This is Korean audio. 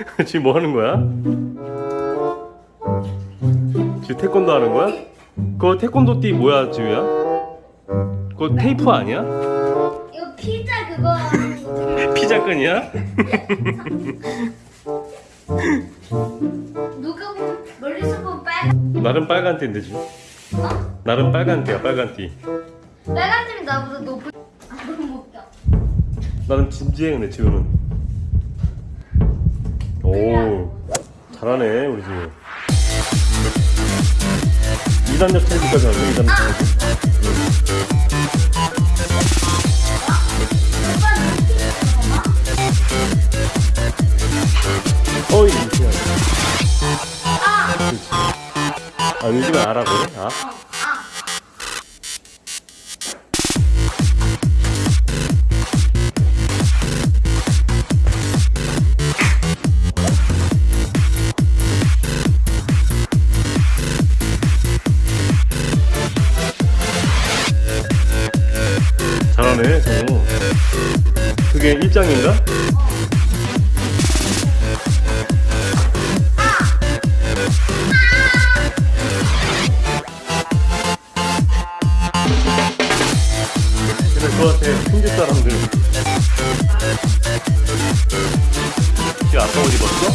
지금 뭐 하는 거야? 지금 태권도 하는 거야? 그거 태권도 띠 뭐야 지우야? 그거 테이프 아니야? 이거 피자 그거 피자끈이야? 누가 보면 멀리서 보면 빨간 나름 빨간 띠인데 지금 어? 나름 빨간 띠야 빨간 띠 빨간 팀이 나보다 높은 아 너무 웃겨 나름 진지해 근데 지우는 오 잘하네 우리 지우 2단역 테이프까지 하네 2단역 테이프 오빠 눈치 어이. 아! 아 요즘에 알아 그래? 아? 어, 아. 잘하네 정우 그게 일장인가? 근데 같아 hin디 사람들 지금 아까 옷 입었어?